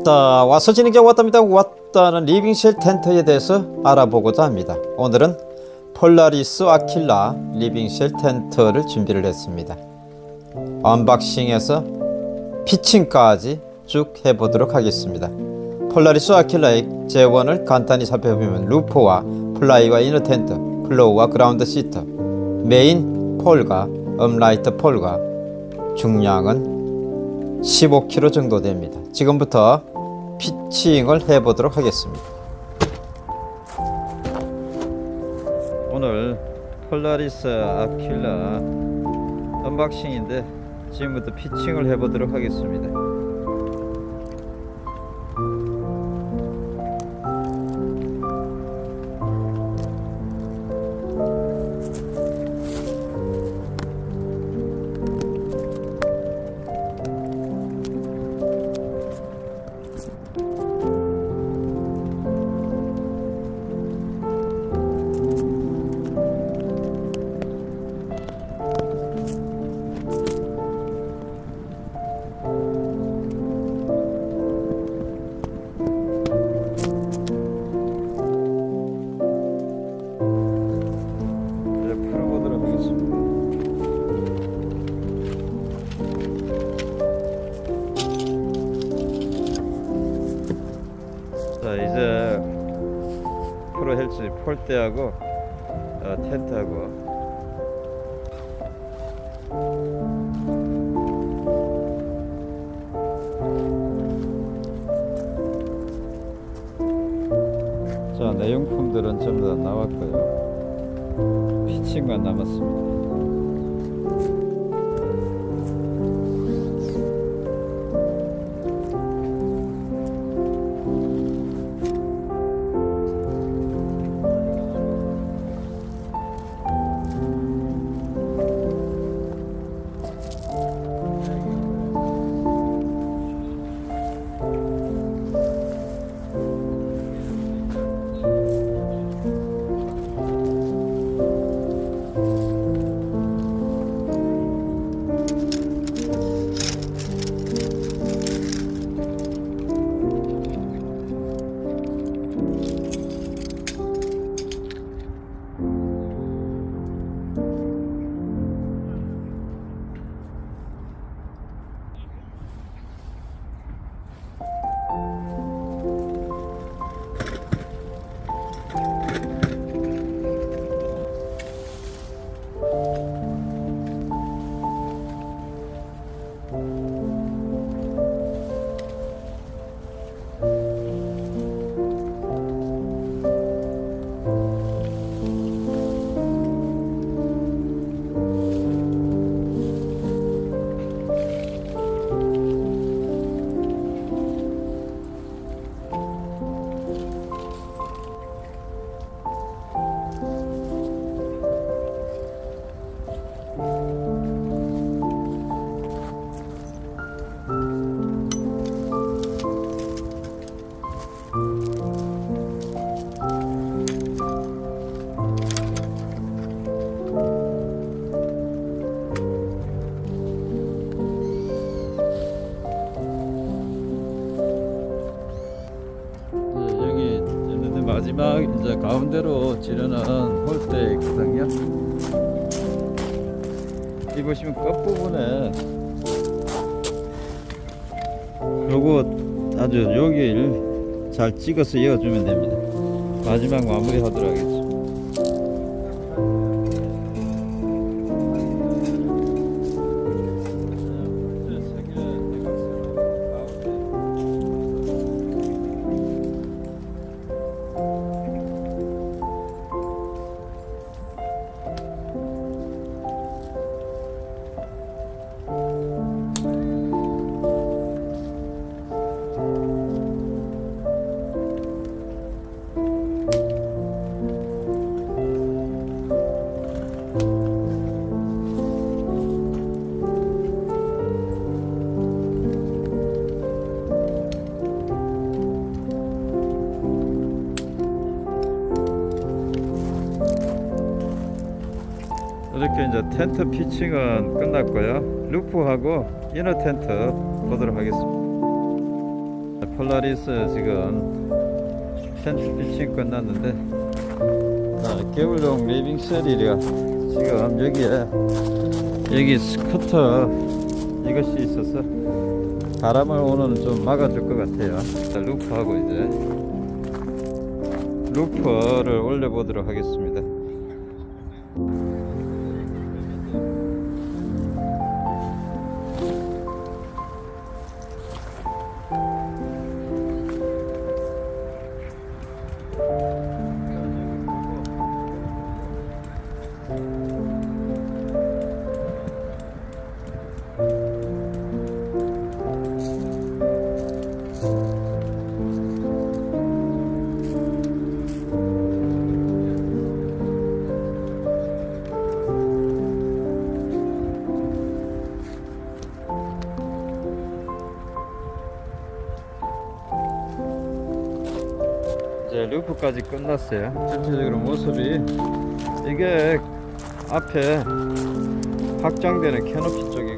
왔다. 와서 진행자 왔답니다. 왔다는 living shell 텐트에 대해서 알아보고자 합니다. 오늘은 폴라리스 아킬라 living shell 텐트를 준비를 했습니다. unboxing에서 pitching까지 쭉 해보도록 하겠습니다. 폴라리스 아킬라의 제원을 간단히 살펴보면 루프와 플라이와 이너 텐트 플로우와 그라운드 시트 메인 폴과 음라이트 폴과 중량은 15kg 정도 됩니다. 지금부터 피칭을 해보도록 하겠습니다. 오늘 폴라리스 아킬라 언박싱인데 지금부터 피칭을 해보도록 하겠습니다. 자 이제 프로 헬스 폴대하고 어, 텐트하고. 자 내용품들은 전부 다 나왔고요. 피칭만 남았습니다 가운데로 지르는 홀대 있거든요. 이 보시면 끝부분에 요거 아주 여기를 잘 찍어서 이어주면 됩니다. 마지막 마무리 하도록 하겠습니다. 이제 텐트 pitching은 끝났고요. roof하고 inner 텐트 보도록 하겠습니다. 폴라리스 지금 텐트 피칭 끝났는데 아, 겨울용 living shell이라 지금 여기에 여기 스커트 이것이 있어서 바람을 오늘은 좀 막아줄 것 같아요 자, roof하고 이제 루퍼를 올려보도록 하겠습니다 루프까지 끝났어요. 전체적으로 모습이 이게 앞에 확장되는 캐노피 쪽이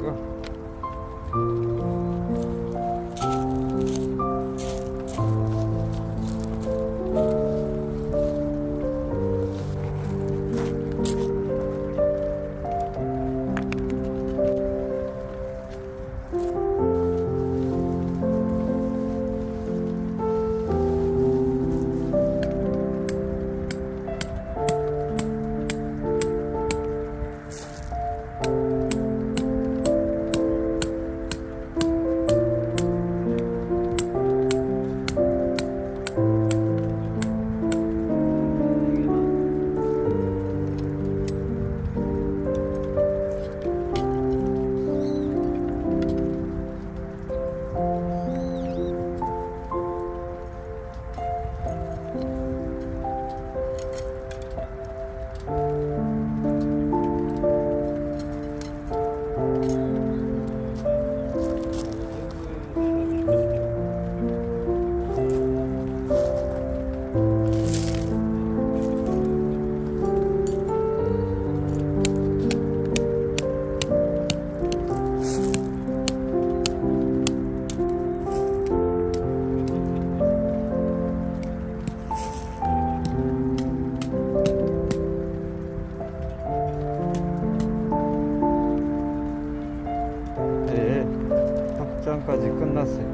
끝났어요.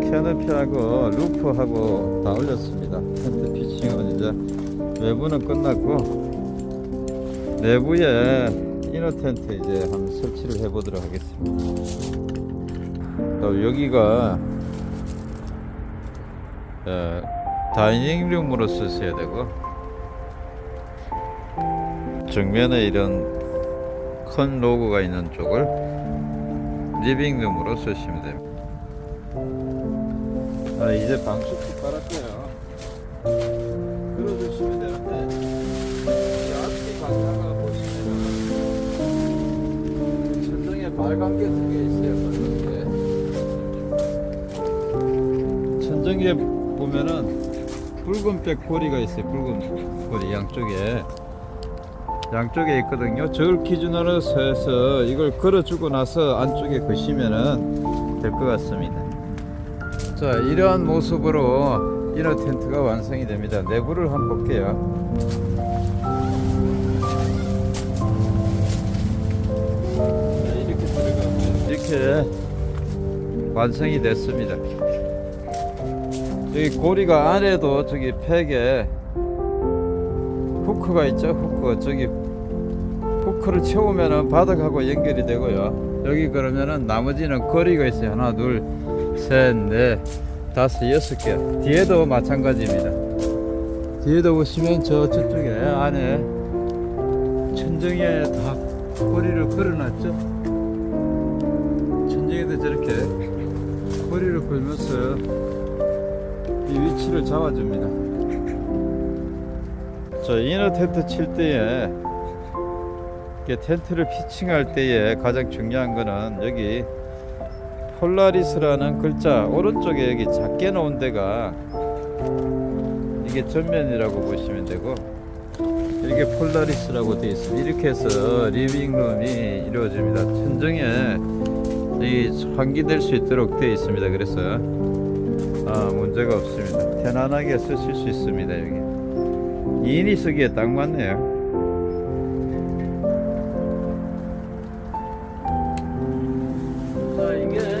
캐너피하고 루프하고 다 올렸습니다. 텐트 피칭은 이제 외부는 끝났고 내부에 이너 텐트 이제 한번 설치를 해 보도록 하겠습니다. 또 여기가 어, 다이닝룸으로 쓰셔야 되고 정면에 이런 큰 로고가 있는 쪽을 리빙룸으로 쓰시면 됩니다. 아, 이제 방수도 깔았고요. 끌어주시면 되는데 이 앞뒤 방향을 보시면은 천정에 빨간 게두개 있어요. 천정에 보면은 붉은백 고리가 있어요. 붉은 고리 양쪽에. 양쪽에 있거든요. 저걸 기준으로 해서 이걸 걸어주고 나서 안쪽에 거시면은 될것 같습니다. 자, 이러한 모습으로 이너 텐트가 완성이 됩니다. 내부를 한번 볼게요. 네, 이렇게 들어가면 이렇게 완성이 됐습니다. 여기 고리가 안에도 저기 팩에 후크가 있죠 후크 저기 후크를 채우면은 바닥하고 연결이 되고요. 여기 그러면은 나머지는 거리가 있어요. 하나 둘셋넷 다섯 여섯 개. 뒤에도 마찬가지입니다. 뒤에도 보시면 저 저쪽에 안에 천정에 다 고리를 걸어놨죠? 천정에도 저렇게 고리를 걸면서 이 위치를 잡아줍니다. 저 inner 텐트 칠 때에 텐트를 pitching할 때에 가장 중요한 거는 여기 폴라리스라는 글자 오른쪽에 여기 작게 놓은 데가 이게 전면이라고 보시면 되고 이렇게 폴라리스라고 되어 있습니다. 이렇게 해서 living room이 이루어집니다. 천정에 이 환기될 수 있도록 되어 있습니다. 그래서 아, 문제가 없습니다. 편안하게 쓰실 수 있습니다. 여기 2인이 쓰기에 딱 맞네요. like it.